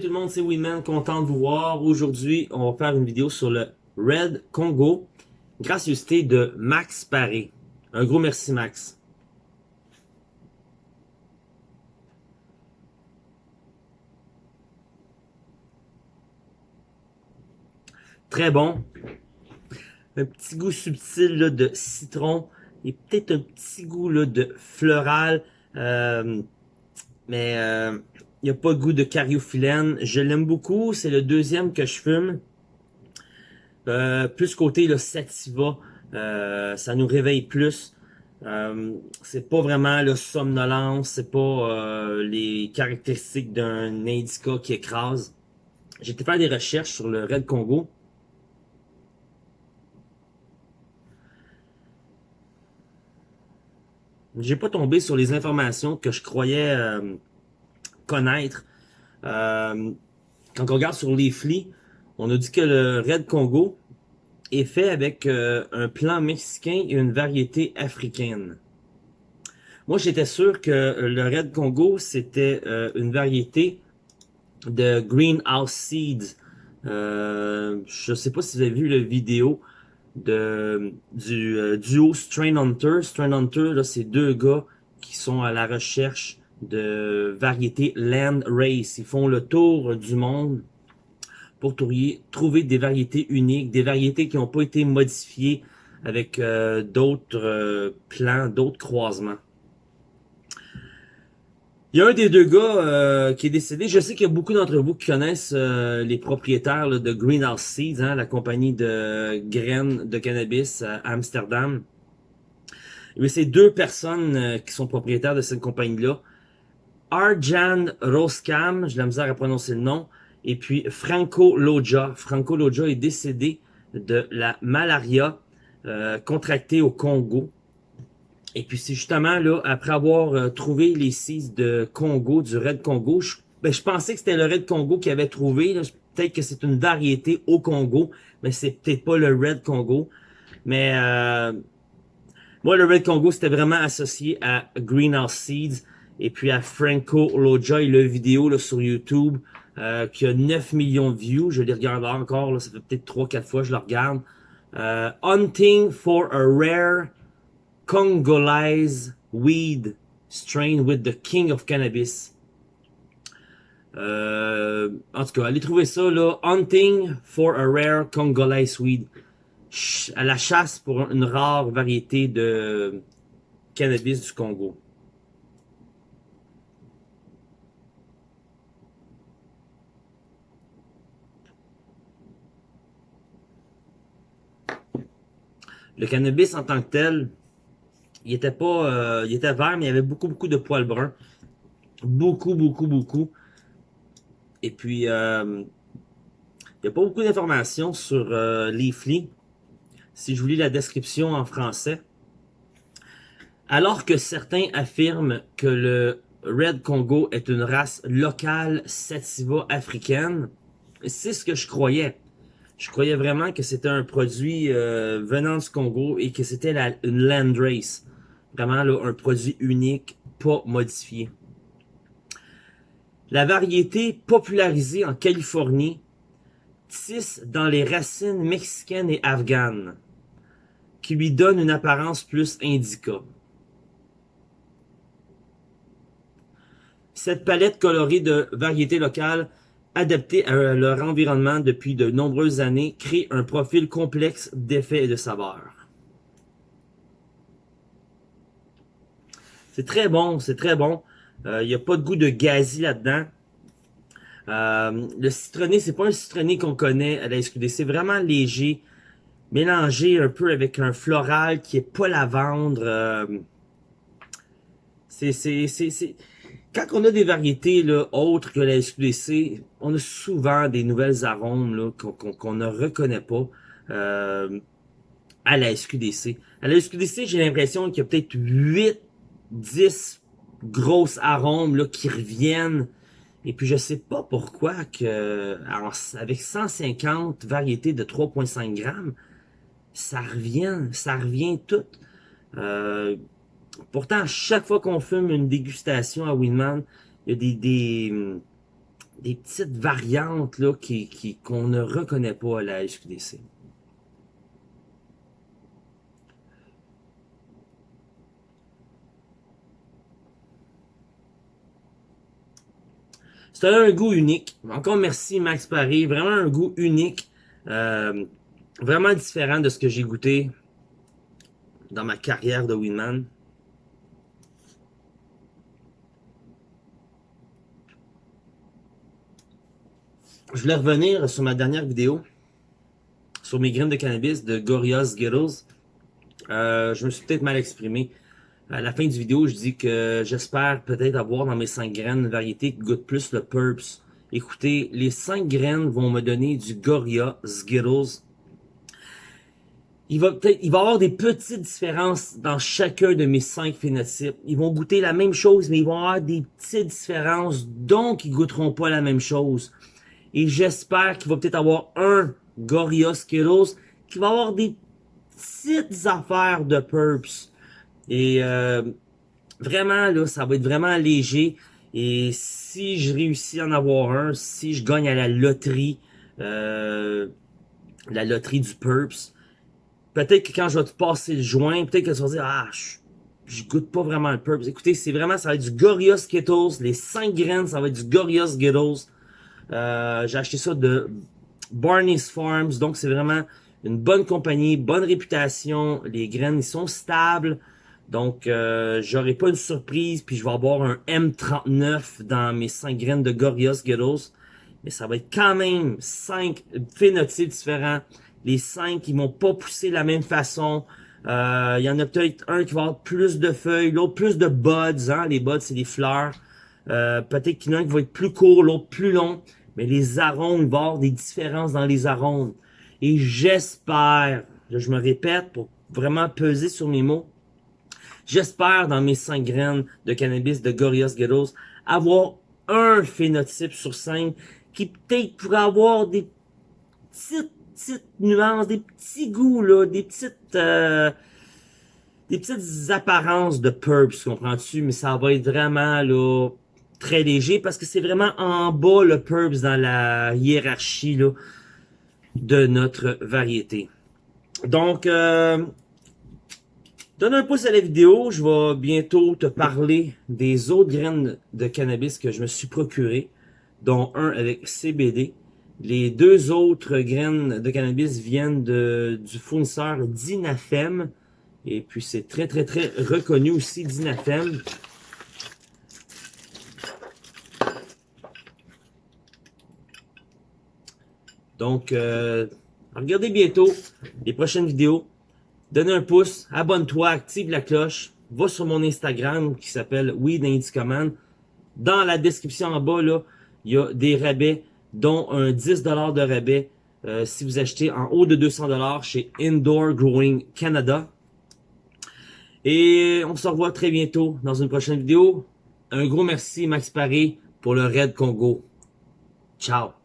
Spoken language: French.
Tout le monde, c'est Winman, content de vous voir. Aujourd'hui, on va faire une vidéo sur le Red Congo, gracieuseté de Max Paré. Un gros merci Max. Très bon. Un petit goût subtil de citron et peut-être un petit goût de floral. Euh, mais euh, il n'y a pas de goût de cariophyllène. Je l'aime beaucoup. C'est le deuxième que je fume. Euh, plus côté le sativa. Euh, ça nous réveille plus. Euh, c'est pas vraiment le somnolence. C'est pas les caractéristiques d'un indica qui écrase. Été faire des recherches sur le Red Congo. J'ai pas tombé sur les informations que je croyais connaître. Euh, quand on regarde sur les flics, on a dit que le Red Congo est fait avec euh, un plan mexicain et une variété africaine. Moi, j'étais sûr que le Red Congo, c'était euh, une variété de Greenhouse Seeds. je sais pas si vous avez vu la vidéo de du duo Strain Hunter. Strain Hunter, c'est deux gars qui sont à la recherche de variétés Land Race. Ils font le tour du monde pour trouver des variétés uniques, des variétés qui n'ont pas été modifiées avec euh, d'autres euh, plants, d'autres croisements. Il y a un des deux gars euh, qui est décédé. Je sais qu'il y a beaucoup d'entre vous qui connaissent les propriétaires de Greenhouse Seeds, hein, la compagnie de graines de cannabis à Amsterdam. Mais c'est deux personnes qui sont propriétaires de cette compagnie-là. Arjan Roskam, je la misère à prononcer le nom, et puis Franco Loja. Franco Loja est décédé de la malaria euh, contractée au Congo. Et puis c'est justement là, après avoir euh, trouvé les six de Congo, du Red Congo, je, ben, je pensais que c'était le Red Congo qui avait trouvé. Peut-être que c'est une variété au Congo, mais c'est peut-être pas le Red Congo. Mais euh, moi, le Red Congo, c'était vraiment associé à Greenhouse Seeds et puis à Franco Loja, il a une vidéo là, sur YouTube euh, qui a 9 millions de views. Je les regarde encore, là, ça fait peut-être 3-4 fois que je le regarde. Euh, Hunting for a rare Congolese weed strain with the king of cannabis. Euh, en tout cas, allez trouver ça là. Hunting for a rare Congolese weed. à la chasse pour une rare variété de cannabis du Congo. Le cannabis en tant que tel, il était pas, euh, il était vert, mais il y avait beaucoup, beaucoup de poils bruns. Beaucoup, beaucoup, beaucoup. Et puis, euh, il n'y a pas beaucoup d'informations sur euh, Leafly. Si je vous lis la description en français. Alors que certains affirment que le Red Congo est une race locale sativa africaine, c'est ce que je croyais. Je croyais vraiment que c'était un produit euh, venant du Congo et que c'était une land race. Vraiment là, un produit unique, pas modifié. La variété popularisée en Californie tisse dans les racines mexicaines et afghanes, qui lui donne une apparence plus indica. Cette palette colorée de variétés locales adaptés à leur environnement depuis de nombreuses années, créent un profil complexe d'effets et de saveurs. C'est très bon, c'est très bon. Il euh, n'y a pas de goût de gazi là-dedans. Euh, le citronné, c'est pas un citronné qu'on connaît à la SQD. C'est vraiment léger, mélangé un peu avec un floral qui est pas lavande. Euh, c'est quand on a des variétés là, autres que la SQDC, on a souvent des nouvelles arômes qu'on ne reconnaît pas euh, à la SQDC. À la SQDC, j'ai l'impression qu'il y a peut-être 8, 10 grosses arômes là, qui reviennent. Et puis je sais pas pourquoi que alors, avec 150 variétés de 3.5 grammes, ça revient, ça revient tout. Euh, Pourtant, chaque fois qu'on fume une dégustation à Winman, il y a des, des petites variantes là qu'on ne reconnaît pas à la SQDC. C'est un goût unique. Encore merci Max Paris. Vraiment un goût unique. Euh, vraiment différent de ce que j'ai goûté dans ma carrière de Winman. Je voulais revenir sur ma dernière vidéo sur mes graines de cannabis de Gorillaz Skittles. Euh, je me suis peut-être mal exprimé. À la fin du vidéo, je dis que j'espère peut-être avoir dans mes 5 graines une variété qui goûte plus le Purps. Écoutez, les 5 graines vont me donner du Gorilla Skittles. Il va peut-être, il va y avoir des petites différences dans chacun de mes 5 phénotypes. Ils vont goûter la même chose, mais ils vont avoir des petites différences, donc ils goûteront pas la même chose. Et j'espère qu'il va peut-être avoir un Gorilla Skittles qui va avoir des petites affaires de Purps. Et euh, vraiment, là, ça va être vraiment léger. Et si je réussis à en avoir un, si je gagne à la loterie, euh, la loterie du Purps, peut-être que quand je vais te passer le joint, peut-être que tu vas dire, ah, je, goûte pas vraiment le Purps. Écoutez, c'est vraiment, ça va être du Gorilla Skittles. Les 5 graines, ça va être du Gorilla Skittles. Euh, J'ai acheté ça de Barney's Farms. Donc, c'est vraiment une bonne compagnie, bonne réputation. Les graines, ils sont stables. Donc, euh, j'aurai pas une surprise, puis je vais avoir un M39 dans mes 5 graines de Gorillaz Skittles. Mais ça va être quand même 5 phénotypes différents. Les 5, ils vont pas pousser de la même façon. Euh, il y en a peut-être un qui va avoir plus de feuilles, l'autre plus de buds. Hein? Les buds, c'est des fleurs. Euh, peut-être qu'il y en a un qui va être plus court, l'autre plus long. Mais les arômes, il des différences dans les arômes. Et j'espère, je me répète pour vraiment peser sur mes mots, J'espère dans mes 5 graines de cannabis de Gorillaz Ghettos avoir un phénotype sur 5 qui peut-être pourrait avoir des petites, petites nuances, des petits goûts, là, des petites... Euh, des petites apparences de purps, comprends-tu? Mais ça va être vraiment, là, très léger parce que c'est vraiment en bas, le purps, dans la hiérarchie, de notre variété. Donc, euh, Donne un pouce à la vidéo, je vais bientôt te parler des autres graines de cannabis que je me suis procuré, dont un avec CBD. Les deux autres graines de cannabis viennent de, du fournisseur Dinafem. Et puis c'est très très très reconnu aussi Dinafem. Donc, euh, regardez bientôt les prochaines vidéos donne un pouce, abonne-toi, active la cloche, va sur mon Instagram qui s'appelle Weed Command. Dans la description en bas, là, il y a des rabais, dont un 10$ de rabais euh, si vous achetez en haut de 200$ chez Indoor Growing Canada. Et on se revoit très bientôt dans une prochaine vidéo. Un gros merci Max Paris pour le Red Congo. Ciao!